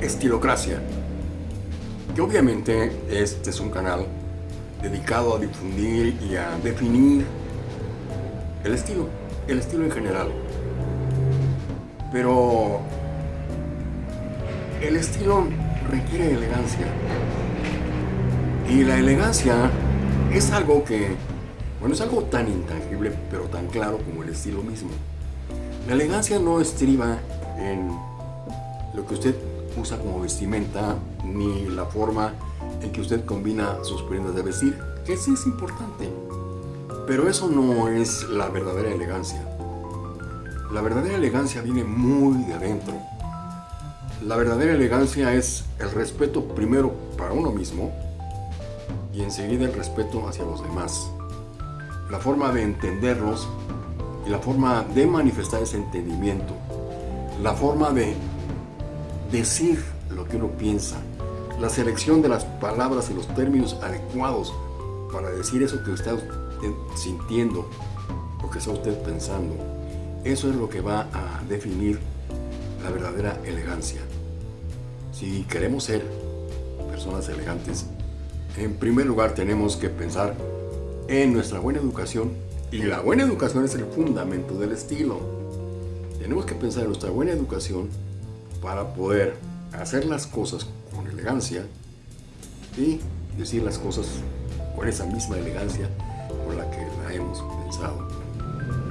Estilocracia, que obviamente este es un canal dedicado a difundir y a definir el estilo, el estilo en general. Pero el estilo requiere elegancia. Y la elegancia es algo que, bueno, es algo tan intangible, pero tan claro como el estilo mismo. La elegancia no estriba en lo que usted usa como vestimenta, ni la forma en que usted combina sus prendas de vestir, que sí es importante. Pero eso no es la verdadera elegancia. La verdadera elegancia viene muy de adentro. La verdadera elegancia es el respeto primero para uno mismo y enseguida el respeto hacia los demás. La forma de entenderlos y la forma de manifestar ese entendimiento. La forma de decir lo que uno piensa. La selección de las palabras y los términos adecuados para decir eso que está sintiendo o que está usted pensando. Eso es lo que va a definir la verdadera elegancia. Si queremos ser personas elegantes, en primer lugar tenemos que pensar en nuestra buena educación y la buena educación es el fundamento del estilo. Tenemos que pensar en nuestra buena educación para poder hacer las cosas con elegancia y decir las cosas con esa misma elegancia con la que la hemos pensado.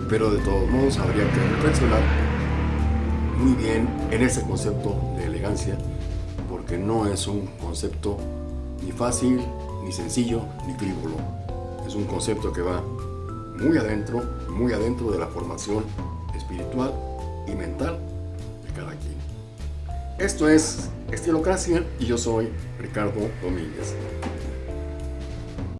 Pero de todos modos habría que reflexionar muy bien en ese concepto de elegancia porque no es un concepto ni fácil, ni sencillo, ni frívolo. Es un concepto que va muy adentro, muy adentro de la formación espiritual y mental de cada quien. Esto es Estilocracia y yo soy Ricardo Domínguez.